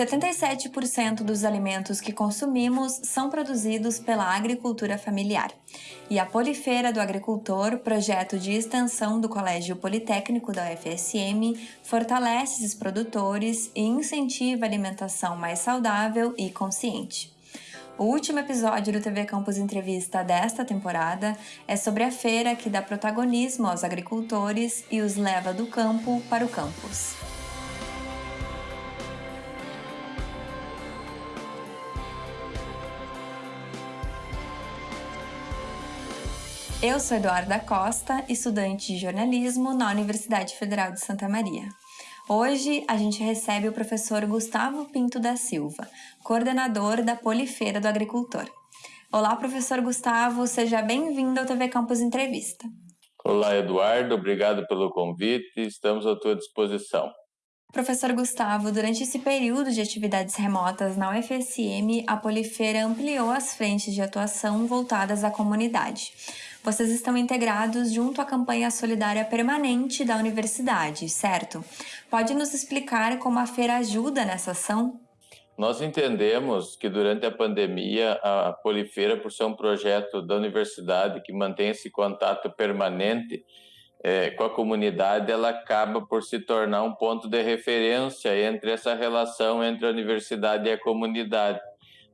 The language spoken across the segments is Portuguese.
77% dos alimentos que consumimos são produzidos pela agricultura familiar. E a Polifeira do Agricultor, projeto de extensão do Colégio Politécnico da UFSM, fortalece esses produtores e incentiva a alimentação mais saudável e consciente. O último episódio do TV Campus Entrevista desta temporada é sobre a feira que dá protagonismo aos agricultores e os leva do campo para o campus. Eu sou Eduarda Costa, estudante de jornalismo na Universidade Federal de Santa Maria. Hoje a gente recebe o professor Gustavo Pinto da Silva, coordenador da Polifeira do Agricultor. Olá, professor Gustavo, seja bem-vindo ao TV Campus Entrevista. Olá, Eduardo, obrigado pelo convite, estamos à tua disposição. Professor Gustavo, durante esse período de atividades remotas na UFSM, a Polifeira ampliou as frentes de atuação voltadas à comunidade. Vocês estão integrados junto à campanha solidária permanente da universidade, certo? Pode nos explicar como a feira ajuda nessa ação? Nós entendemos que durante a pandemia, a Polifeira, por ser um projeto da universidade que mantém esse contato permanente é, com a comunidade, ela acaba por se tornar um ponto de referência entre essa relação entre a universidade e a comunidade.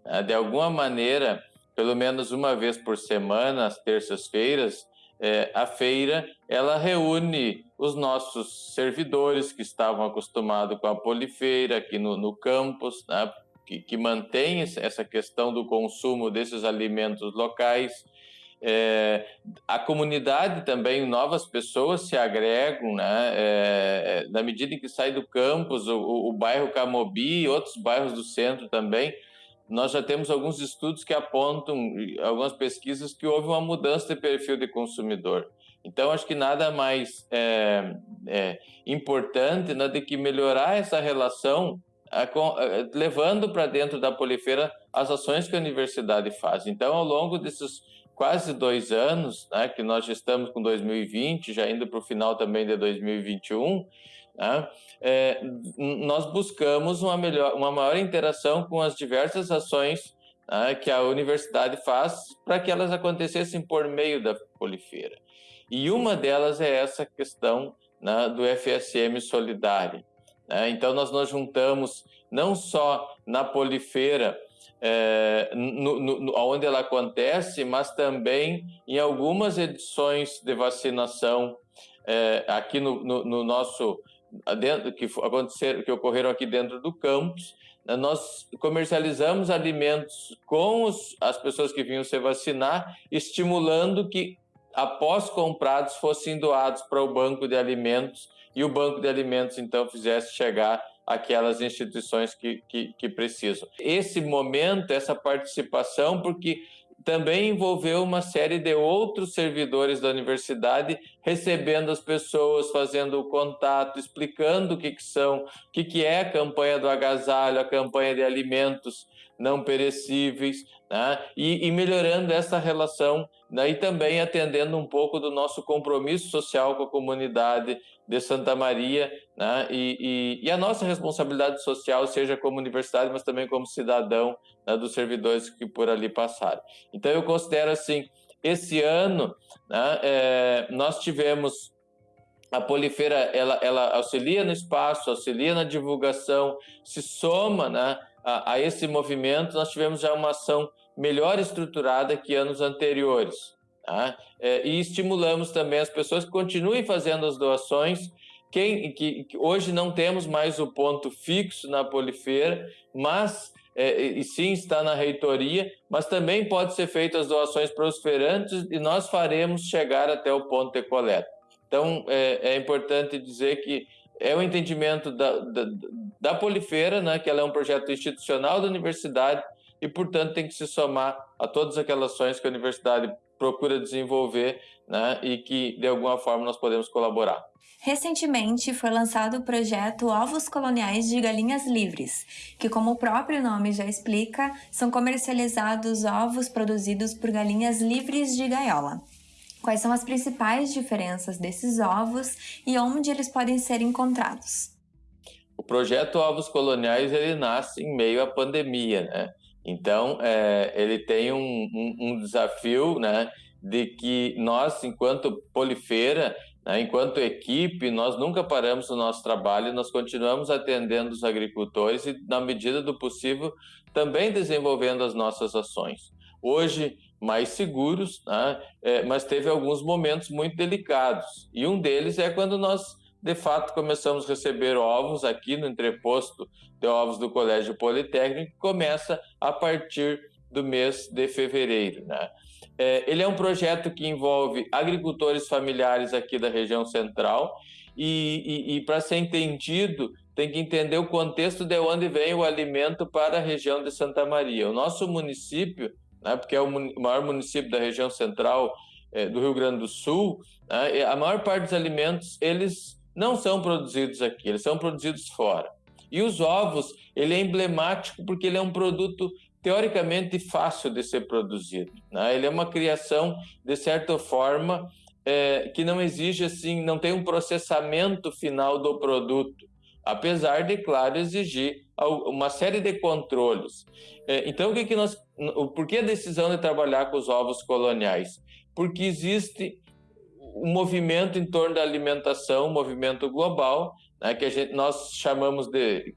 Ah, de alguma maneira, pelo menos uma vez por semana, às terças-feiras, é, a feira ela reúne os nossos servidores que estavam acostumados com a polifeira aqui no, no campus, né, que, que mantém essa questão do consumo desses alimentos locais. É, a comunidade também, novas pessoas se agregam, né? É, na medida em que sai do campus, o, o, o bairro Camobi e outros bairros do centro também nós já temos alguns estudos que apontam, algumas pesquisas, que houve uma mudança de perfil de consumidor. Então, acho que nada mais é, é, importante né, do que melhorar essa relação, a, a, levando para dentro da Polifeira as ações que a universidade faz. Então, ao longo desses quase dois anos, né, que nós já estamos com 2020, já indo para o final também de 2021, né? É, nós buscamos uma, melhor, uma maior interação com as diversas ações né, que a universidade faz para que elas acontecessem por meio da Polifeira. E uma delas é essa questão né, do FSM Solidário. Né? Então, nós nos juntamos não só na Polifeira, é, no, no, onde ela acontece, mas também em algumas edições de vacinação é, aqui no, no nosso dentro, que aconteceram, que ocorreram aqui dentro do campus, né, nós comercializamos alimentos com os, as pessoas que vinham se vacinar, estimulando que, após comprados, fossem doados para o banco de alimentos e o banco de alimentos, então, fizesse chegar aquelas instituições que, que, que precisam. Esse momento, essa participação, porque também envolveu uma série de outros servidores da universidade recebendo as pessoas, fazendo o contato, explicando o que, que são, o que, que é a campanha do agasalho, a campanha de alimentos não perecíveis, né? e, e melhorando essa relação né? e também atendendo um pouco do nosso compromisso social com a comunidade de Santa Maria né? e, e, e a nossa responsabilidade social, seja como universidade, mas também como cidadão né? dos servidores que por ali passaram. Então eu considero assim, esse ano né? é, nós tivemos a Polifeira ela, ela auxilia no espaço, auxilia na divulgação, se soma né, a, a esse movimento, nós tivemos já uma ação melhor estruturada que anos anteriores. Tá? É, e estimulamos também as pessoas que continuem fazendo as doações. Quem, que, que hoje não temos mais o ponto fixo na Polifeira, mas é, e sim está na reitoria, mas também pode ser feito as doações prosperantes e nós faremos chegar até o ponto de coleta. Então é, é importante dizer que é o entendimento da, da, da Polifeira, né, que ela é um projeto institucional da universidade e, portanto, tem que se somar a todas aquelas ações que a universidade procura desenvolver né, e que, de alguma forma, nós podemos colaborar. Recentemente foi lançado o projeto Ovos Coloniais de Galinhas Livres, que, como o próprio nome já explica, são comercializados ovos produzidos por galinhas livres de gaiola. Quais são as principais diferenças desses ovos e onde eles podem ser encontrados? o projeto Ovos Coloniais ele nasce em meio à pandemia, né? Então, é, ele tem um, um, um, desafio, né, de que nós, enquanto Polifeira, né, enquanto equipe, nós nunca paramos o nosso trabalho, nós continuamos atendendo os agricultores e, na medida do possível, também desenvolvendo as nossas ações. Hoje, mais seguros, né, é, mas teve alguns momentos muito delicados. E um deles é quando nós de fato começamos a receber ovos aqui no entreposto de ovos do Colégio Politécnico, que começa a partir do mês de fevereiro. Né? É, ele é um projeto que envolve agricultores familiares aqui da região central e, e, e para ser entendido, tem que entender o contexto de onde vem o alimento para a região de Santa Maria. O nosso município, né, porque é o maior município da região central é, do Rio Grande do Sul, né, a maior parte dos alimentos eles não são produzidos aqui, eles são produzidos fora. E os ovos, ele é emblemático porque ele é um produto teoricamente fácil de ser produzido. Né? Ele é uma criação, de certa forma, é, que não exige assim, não tem um processamento final do produto, apesar de, claro, exigir uma série de controles. É, então, o que, que nós, por que a decisão de trabalhar com os ovos coloniais? Porque existe um movimento em torno da alimentação, um movimento global, né, que gente, nós chamamos de,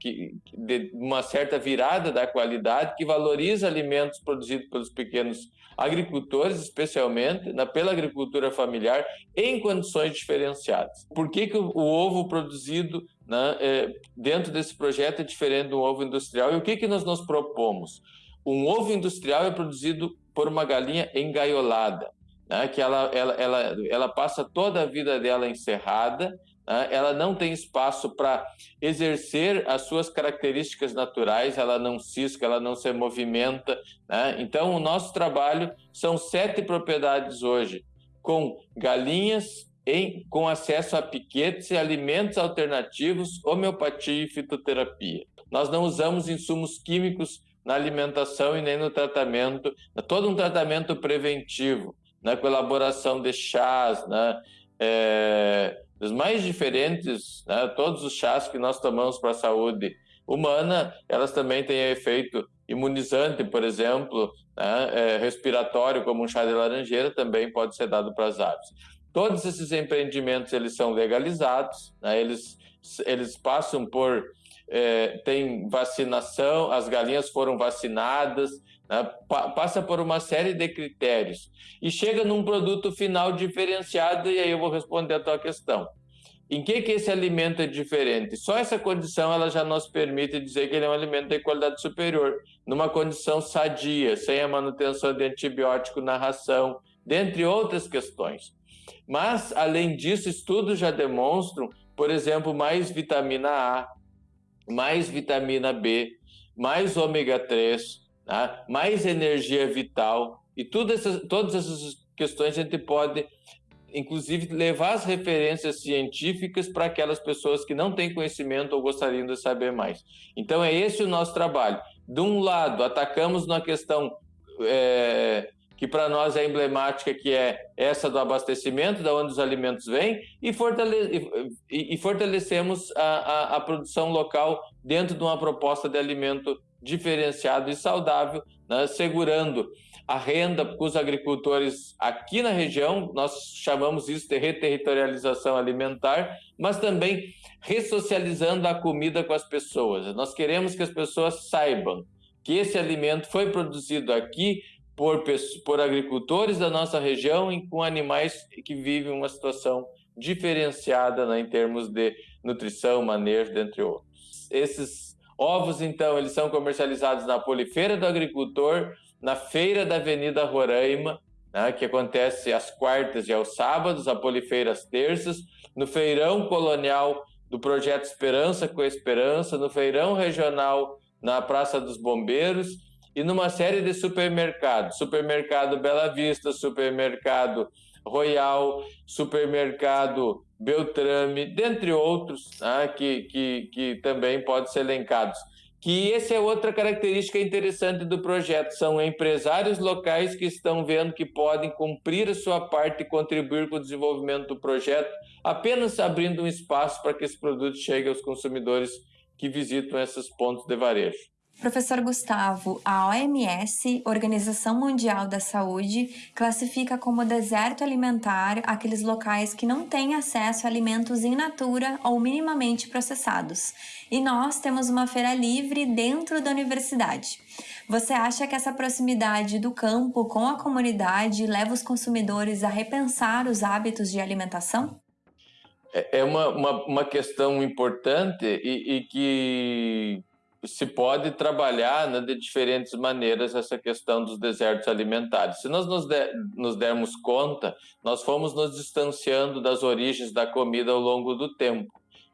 de uma certa virada da qualidade, que valoriza alimentos produzidos pelos pequenos agricultores, especialmente né, pela agricultura familiar, em condições diferenciadas. Por que, que o, o ovo produzido né, é, dentro desse projeto é diferente do ovo industrial? E o que, que nós nos propomos? Um ovo industrial é produzido por uma galinha engaiolada né, que ela, ela, ela, ela passa toda a vida dela encerrada, né, ela não tem espaço para exercer as suas características naturais, ela não cisca, ela não se movimenta. Né? Então, o nosso trabalho são sete propriedades hoje, com galinhas em, com acesso a piquetes e alimentos alternativos, homeopatia e fitoterapia. Nós não usamos insumos químicos na alimentação e nem no tratamento, todo um tratamento preventivo né, com elaboração de chás, né, é, dos mais diferentes, né, todos os chás que nós tomamos para a saúde humana, elas também têm efeito imunizante, por exemplo, né, é, respiratório, como um chá de laranjeira, também pode ser dado para as aves. Todos esses empreendimentos eles são legalizados, né, eles, eles passam por é, tem vacinação, as galinhas foram vacinadas, né? Passa por uma série de critérios e chega num produto final diferenciado, e aí eu vou responder a tua questão. Em que, que esse alimento é diferente? Só essa condição ela já nos permite dizer que ele é um alimento de qualidade superior, numa condição sadia, sem a manutenção de antibiótico na ração, dentre outras questões. Mas, além disso, estudos já demonstram, por exemplo, mais vitamina A, mais vitamina B, mais ômega 3, tá? mais energia vital, e todas essas, todas essas questões a gente pode, inclusive, levar as referências científicas para aquelas pessoas que não têm conhecimento ou gostariam de saber mais. Então, é esse o nosso trabalho. De um lado, atacamos na questão é, que para nós é emblemática, que é essa do abastecimento, da onde os alimentos vêm, e, fortale e, e fortalecemos a, a, a, produção local dentro de uma proposta de alimento diferenciado e saudável, né, segurando a renda para os agricultores aqui na região, nós chamamos isso de reterritorialização alimentar, mas também ressocializando a comida com as pessoas. Nós queremos que as pessoas saibam que esse alimento foi produzido aqui por, por agricultores da nossa região e com animais que vivem uma situação diferenciada né, em termos de nutrição, manejo, dentre outros. Esses Ovos, então, eles são comercializados na Polifeira do Agricultor, na Feira da Avenida Roraima, né, que acontece às quartas e aos sábados, a Polifeira às terças, no Feirão Colonial do Projeto Esperança com Esperança, no Feirão Regional na Praça dos Bombeiros e numa série de supermercados, Supermercado Bela Vista, Supermercado Royal, Supermercado Beltrame, dentre outros, né, que, que, que também podem ser elencados. Que essa é outra característica interessante do projeto, são empresários locais que estão vendo que podem cumprir a sua parte e contribuir com o desenvolvimento do projeto, apenas abrindo um espaço para que esse produto chegue aos consumidores que visitam esses pontos de varejo. Professor Gustavo, a OMS, Organização Mundial da Saúde, classifica como deserto alimentar aqueles locais que não têm acesso a alimentos in natura ou minimamente processados. E nós temos uma feira livre dentro da universidade. Você acha que essa proximidade do campo com a comunidade leva os consumidores a repensar os hábitos de alimentação? É, é uma, uma, uma questão importante e, e que se pode trabalhar né, de diferentes maneiras essa questão dos desertos alimentares. Se nós nos, nos dermos conta, nós fomos nos distanciando das origens da comida ao longo do tempo.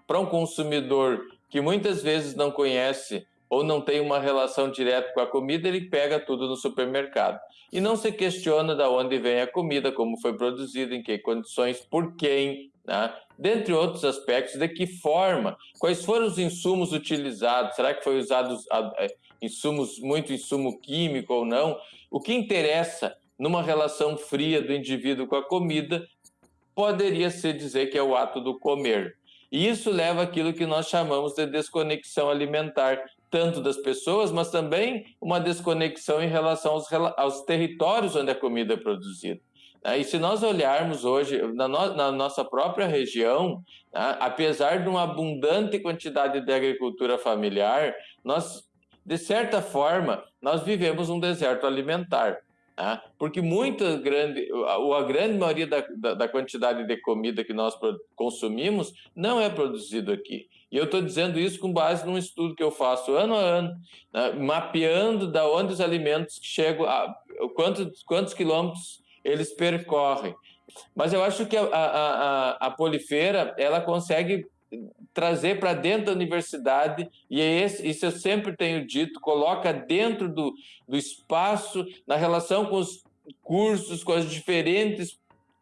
Para um consumidor que muitas vezes não conhece ou não tem uma relação direta com a comida, ele pega tudo no supermercado. E não se questiona de onde vem a comida, como foi produzida, em que condições, por quem, né? dentre outros aspectos, de que forma, quais foram os insumos utilizados, será que foi usado insumos, muito insumo químico ou não? O que interessa numa relação fria do indivíduo com a comida poderia se dizer que é o ato do comer. E isso leva àquilo que nós chamamos de desconexão alimentar, tanto das pessoas, mas também uma desconexão em relação aos, aos territórios onde a comida é produzida. E se nós olharmos hoje na, no, na nossa própria região, né, apesar de uma abundante quantidade de agricultura familiar, nós, de certa forma, nós vivemos um deserto alimentar. Né? Porque muita grande, a, grande maioria da, da, da, quantidade de comida que nós consumimos não é produzido aqui. E eu estou dizendo isso com base num estudo que eu faço ano a ano, né? mapeando da onde os alimentos chegam, a, quantos, quantos quilômetros eles percorrem. Mas eu acho que a, a, a, a Polifeira ela consegue trazer para dentro da universidade, e é esse, isso eu sempre tenho dito, coloca dentro do, do espaço, na relação com os cursos, com as diferentes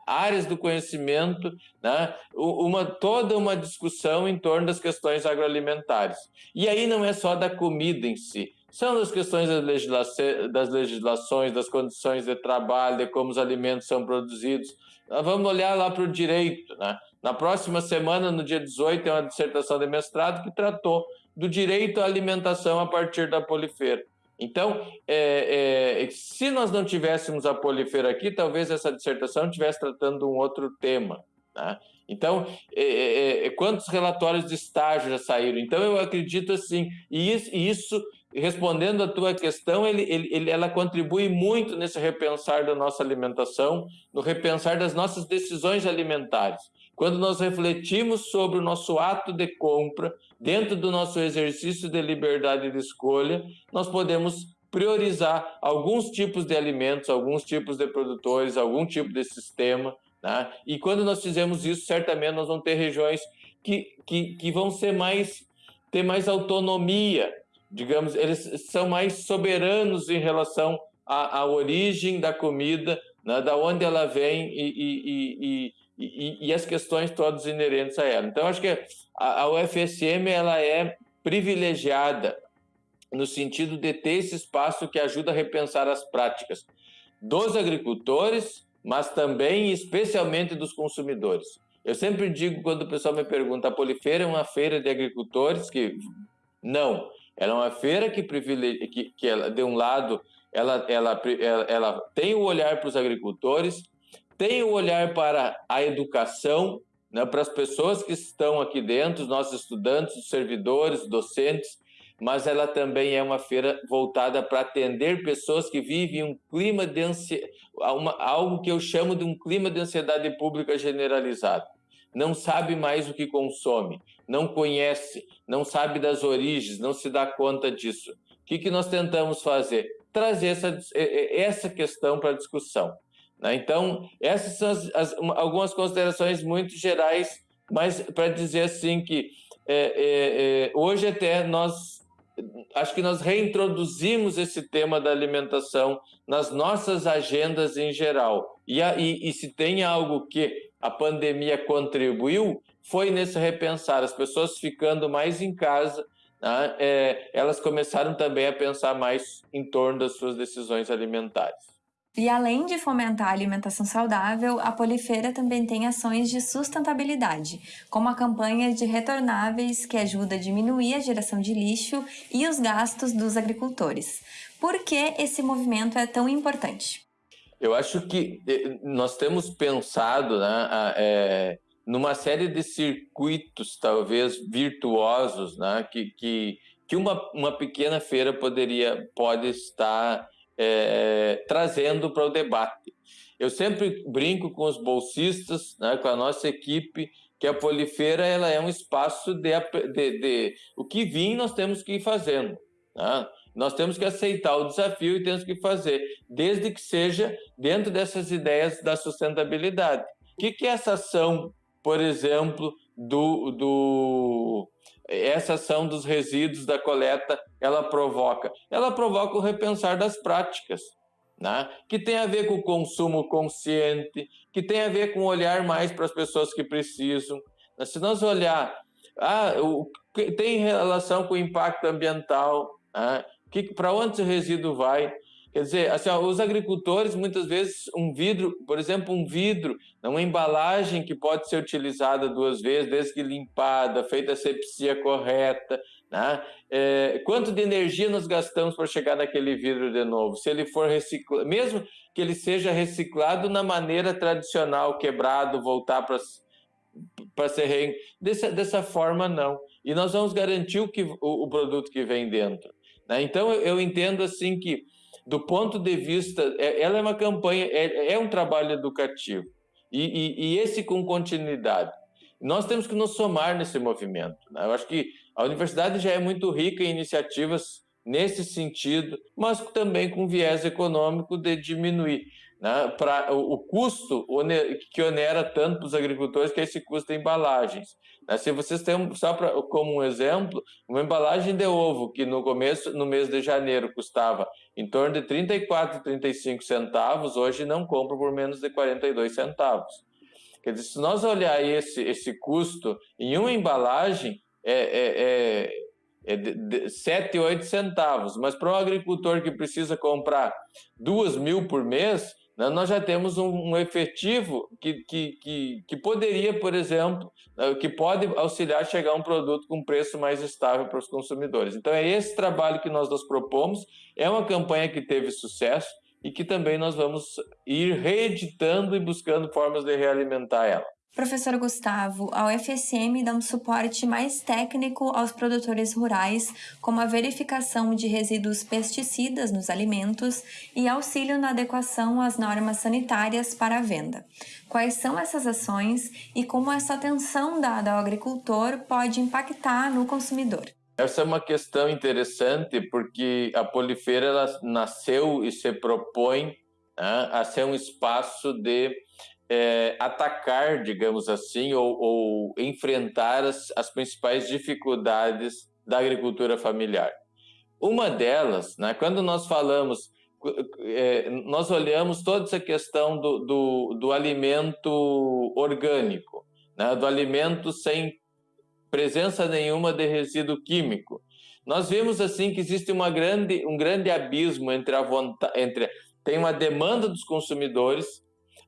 áreas do conhecimento, né? uma, toda uma discussão em torno das questões agroalimentares. E aí não é só da comida em si, são as questões das, legisla das legislações, das condições de trabalho, de como os alimentos são produzidos. Nós vamos olhar lá para o direito. Né? Na próxima semana, no dia 18, tem uma dissertação de mestrado que tratou do direito à alimentação a partir da polifeira. Então, é, é, se nós não tivéssemos a polifeira aqui, talvez essa dissertação estivesse tratando um outro tema. Né? Então, é, é, é, quantos relatórios de estágio já saíram? Então, eu acredito assim, e isso, isso respondendo à tua questão, ele, ele, ela contribui muito nesse repensar da nossa alimentação, no repensar das nossas decisões alimentares. Quando nós refletimos sobre o nosso ato de compra, dentro do nosso exercício de liberdade de escolha, nós podemos priorizar alguns tipos de alimentos, alguns tipos de produtores, algum tipo de sistema. Né? E quando nós fizemos isso, certamente nós vamos ter regiões que, que, que vão ser mais, ter mais autonomia digamos, eles são mais soberanos em relação à, à origem da comida, né, da onde ela vem e, e, e, e, as questões todas inerentes a ela. Então, acho que a, a UFSM ela é privilegiada no sentido de ter esse espaço que ajuda a repensar as práticas dos agricultores, mas também especialmente dos consumidores. Eu sempre digo quando o pessoal me pergunta, a Polifeira é uma feira de agricultores que não, ela é uma feira que privilegia, que, que ela, de um lado, ela, ela, ela, ela tem o olhar para os agricultores, tem o olhar para a educação, né, para as pessoas que estão aqui dentro, os nossos estudantes, os servidores, docentes, mas ela também é uma feira voltada para atender pessoas que vivem um clima de ansiedade, algo que eu chamo de um clima de ansiedade pública generalizado não sabe mais o que consome, não conhece, não sabe das origens, não se dá conta disso. O que, que nós tentamos fazer? Trazer essa, essa questão para discussão. Né? Então, essas são as, as, algumas considerações muito gerais, mas para dizer assim que é, é, é, hoje até nós acho que nós reintroduzimos esse tema da alimentação nas nossas agendas em geral. E, e, e se tem algo que a pandemia contribuiu foi nesse repensar, as pessoas ficando mais em casa, né, é, elas começaram também a pensar mais em torno das suas decisões alimentares. E além de fomentar a alimentação saudável, a Polifeira também tem ações de sustentabilidade, como a campanha de retornáveis que ajuda a diminuir a geração de lixo e os gastos dos agricultores. Por que esse movimento é tão importante? Eu acho que eh, nós temos pensado né, é, numa série de circuitos, talvez virtuosos, né, que, que, que uma, uma pequena feira poderia pode estar é, trazendo para o debate. Eu sempre brinco com os bolsistas, né, com a nossa equipe, que a Polifeira ela é um espaço de, de, de o que vim nós temos que ir fazendo. Né? Nós temos que aceitar o desafio e temos que fazer, desde que seja dentro dessas ideias da sustentabilidade. O que, que é essa ação, por exemplo, do, do essa ação dos resíduos da coleta ela provoca? Ela provoca o repensar das práticas, né? que tem a ver com o consumo consciente, que tem a ver com olhar mais para as pessoas que precisam. Se nós olhar, ah, o, tem relação com o impacto ambiental, né? para onde esse resíduo vai? Quer dizer, assim, ó, os agricultores, muitas vezes, um vidro, por exemplo, um vidro, uma embalagem que pode ser utilizada duas vezes, desde que limpada, feita a sepsia correta, né? É, quanto de energia nós gastamos para chegar naquele vidro de novo? Se ele for reciclado, mesmo que ele seja reciclado na maneira tradicional, quebrado, voltar para para ser re... dessa, dessa forma não. E nós vamos garantir o, que, o, o produto que vem dentro. Né? Então eu, eu entendo assim que do ponto de vista, é, ela é uma campanha, é, é um trabalho educativo, e, e, e, esse com continuidade. Nós temos que nos somar nesse movimento. Né? Eu acho que a universidade já é muito rica em iniciativas nesse sentido, mas também com viés econômico de diminuir né, para o, custo que onera tanto os agricultores, que é esse custo de embalagens. Né, se vocês têm, só pra, como um exemplo, uma embalagem de ovo que no começo, no mês de janeiro, custava em torno de 34, 35 centavos, hoje não compra por menos de 42 centavos. Quer dizer, se nós olhar esse, esse custo em uma embalagem, é, é, é, é de, de 7, 8 centavos, mas para um agricultor que precisa comprar duas mil por mês, nós já temos um, um efetivo que, que, que, que, poderia, por exemplo, né, que pode auxiliar a chegar a um produto com preço mais estável para os consumidores. Então, é esse trabalho que nós nos propomos, é uma campanha que teve sucesso e que também nós vamos ir reeditando e buscando formas de realimentar ela. Professor Gustavo, a UFSM dá um suporte mais técnico aos produtores rurais, como a verificação de resíduos pesticidas nos alimentos e auxílio na adequação às normas sanitárias para a venda. Quais são essas ações e como essa atenção dada ao agricultor pode impactar no consumidor? Essa é uma questão interessante porque a Polifeira nasceu e se propõe né, a ser um espaço de é, atacar, digamos assim, ou, ou enfrentar as, as, principais dificuldades da agricultura familiar. Uma delas, né, quando nós falamos, é, nós olhamos toda essa questão do, do, do alimento orgânico, né, do alimento sem presença nenhuma de resíduo químico. Nós vemos assim que existe uma grande, um grande abismo entre a vontade, entre tem uma demanda dos consumidores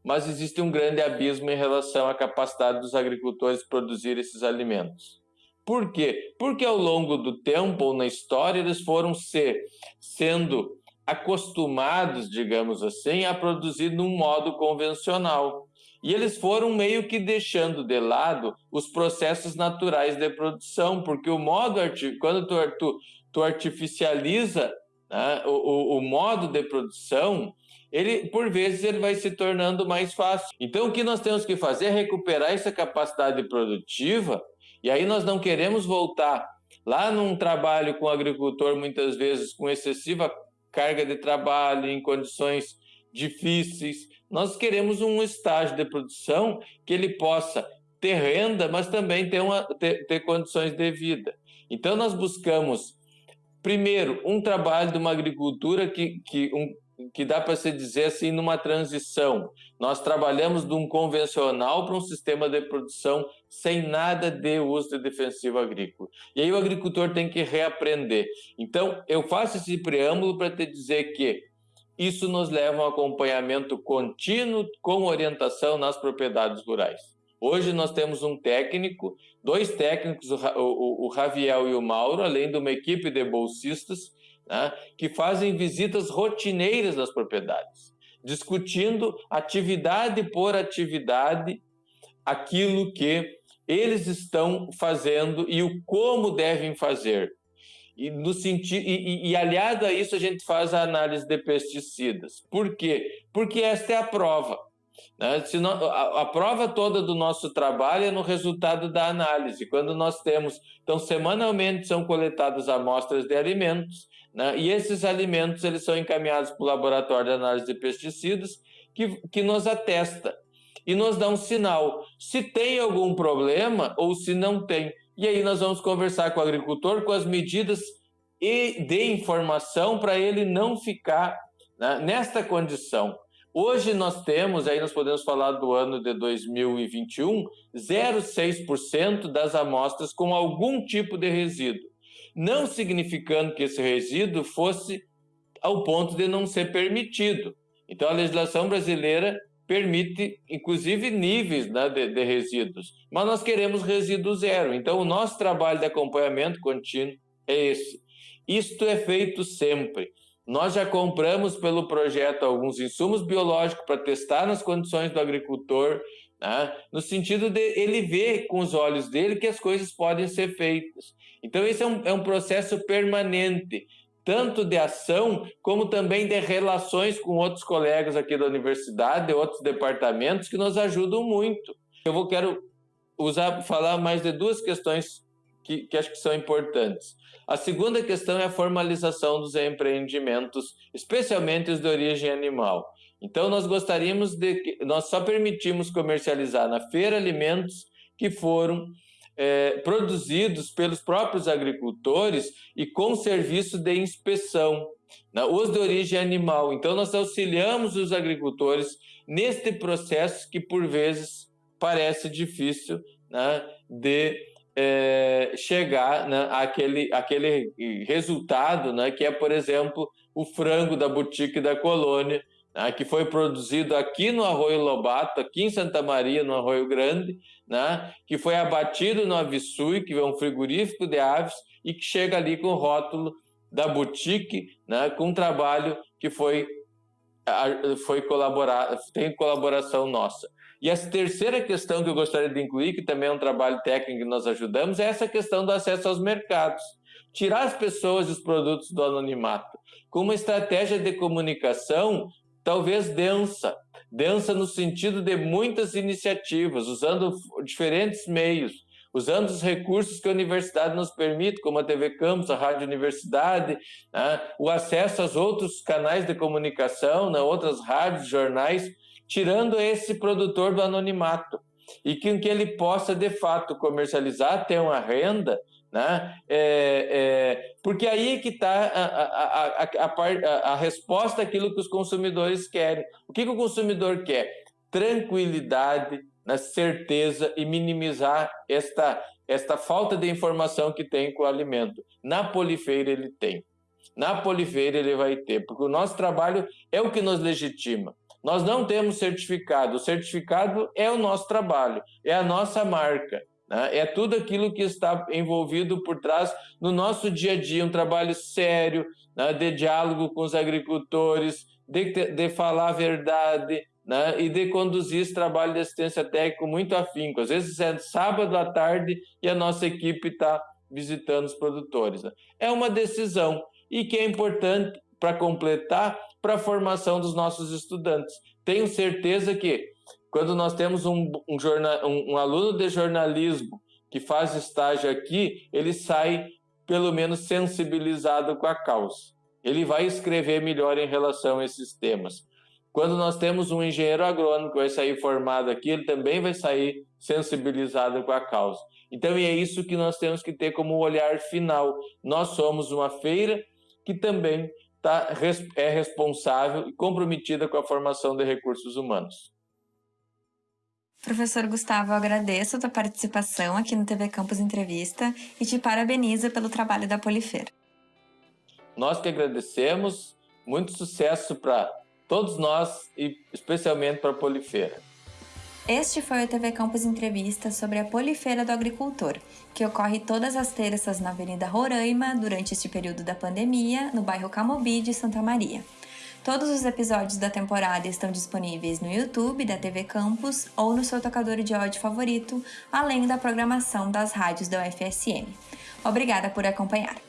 mas existe um grande abismo em relação à capacidade dos agricultores de produzir esses alimentos. Por quê? Porque ao longo do tempo ou na história eles foram ser, sendo acostumados, digamos assim, a produzir num modo convencional. E eles foram meio que deixando de lado os processos naturais de produção, porque o modo, quando tu, tu, tu artificializa né, o, o, o modo de produção, ele por vezes ele vai se tornando mais fácil. Então o que nós temos que fazer é recuperar essa capacidade produtiva, e aí nós não queremos voltar lá num trabalho com o agricultor muitas vezes com excessiva carga de trabalho em condições difíceis. Nós queremos um estágio de produção que ele possa ter renda, mas também ter, uma, ter, ter condições de vida. Então nós buscamos primeiro um trabalho de uma agricultura que, que um, que dá para se dizer assim numa transição. Nós trabalhamos de um convencional para um sistema de produção sem nada de uso de defensivo agrícola. E aí o agricultor tem que reaprender. Então, eu faço esse preâmbulo para te dizer que isso nos leva a um acompanhamento contínuo com orientação nas propriedades rurais. Hoje nós temos um técnico, dois técnicos, o, o, Raviel e o Mauro, além de uma equipe de bolsistas, né, que fazem visitas rotineiras nas propriedades, discutindo atividade por atividade aquilo que eles estão fazendo e o como devem fazer. E, no e, e, e, aliado a isso, a gente faz a análise de pesticidas. Por quê? Porque esta é a prova. Né? Não, a, a, prova toda do nosso trabalho é no resultado da análise. Quando nós temos. Então, semanalmente são coletadas amostras de alimentos, né? e esses alimentos eles são encaminhados para o laboratório de análise de pesticidas, que, que nos atesta e nos dá um sinal se tem algum problema ou se não tem. E aí nós vamos conversar com o agricultor com as medidas e de informação para ele não ficar né, nesta condição. Hoje nós temos, aí nós podemos falar do ano de 2021, 0,6% das amostras com algum tipo de resíduo. Não significando que esse resíduo fosse ao ponto de não ser permitido. Então a legislação brasileira permite, inclusive, níveis né, de, de, resíduos. Mas nós queremos resíduo zero. Então, o nosso trabalho de acompanhamento contínuo é esse. Isto é feito sempre. Nós já compramos pelo projeto alguns insumos biológicos para testar nas condições do agricultor, né, no sentido de ele ver com os olhos dele que as coisas podem ser feitas. Então, esse é um, é um processo permanente tanto de ação como também de relações com outros colegas aqui da universidade, de outros departamentos que nos ajudam muito. Eu vou quero usar falar mais de duas questões que, que acho que são importantes. A segunda questão é a formalização dos empreendimentos, especialmente os de origem animal. Então nós gostaríamos de nós só permitimos comercializar na feira alimentos que foram é, produzidos pelos próprios agricultores e com serviço de inspeção, né, os de origem animal. Então, nós auxiliamos os agricultores neste processo que, por vezes, parece difícil né, de é, chegar né, àquele, àquele resultado, né, que é, por exemplo, o frango da boutique da colônia, né, que foi produzido aqui no Arroio Lobato, aqui em Santa Maria, no Arroio Grande, né, que foi abatido no Avisui, que é um frigorífico de aves, e que chega ali com o rótulo da boutique, né, com um trabalho que foi, foi colaborar, tem colaboração nossa. E a terceira questão que eu gostaria de incluir, que também é um trabalho técnico que nós ajudamos, é essa questão do acesso aos mercados. Tirar as pessoas e os produtos do anonimato, com uma estratégia de comunicação talvez densa, densa no sentido de muitas iniciativas, usando diferentes meios, usando os recursos que a universidade nos permite, como a TV Campus, a Rádio Universidade, né? o acesso aos outros canais de comunicação, né? outras rádios, jornais, tirando esse produtor do anonimato e que, que ele possa, de fato, comercializar, ter uma renda, né? É, é, porque aí que está a, a, a, a, resposta àquilo que os consumidores querem. O que, que o consumidor quer? Tranquilidade, né, certeza e minimizar esta, esta falta de informação que tem com o alimento. Na polifeira ele tem. Na polifeira ele vai ter, porque o nosso trabalho é o que nos legitima. Nós não temos certificado. O certificado é o nosso trabalho, é a nossa marca. Né? É tudo aquilo que está envolvido por trás no nosso dia a dia, um trabalho sério, né? de diálogo com os agricultores, de, de falar a verdade, né? e de conduzir esse trabalho de assistência técnica muito afinco. Às vezes é sábado à tarde e a nossa equipe está visitando os produtores. Né? É uma decisão e que é importante para completar para a formação dos nossos estudantes. Tenho certeza que quando nós temos um, um, jornal, um, um aluno de jornalismo que faz estágio aqui, ele sai pelo menos sensibilizado com a causa. Ele vai escrever melhor em relação a esses temas. Quando nós temos um engenheiro agrônomo que vai sair formado aqui, ele também vai sair sensibilizado com a causa. Então, é isso que nós temos que ter como olhar final. Nós somos uma feira que também tá, é responsável e comprometida com a formação de recursos humanos. Professor Gustavo, eu agradeço a tua participação aqui no TV Campus Entrevista e te parabenizo pelo trabalho da Polifeira. Nós que agradecemos, Muito sucesso para todos nós e especialmente para a Polifeira. Este foi o TV Campus Entrevista sobre a Polifeira do Agricultor, que ocorre todas as terças na Avenida Roraima durante este período da pandemia, no bairro Camobi de Santa Maria. Todos os episódios da temporada estão disponíveis no YouTube da TV Campus ou no seu tocador de áudio favorito, além da programação das rádios da UFSM. Obrigada por acompanhar.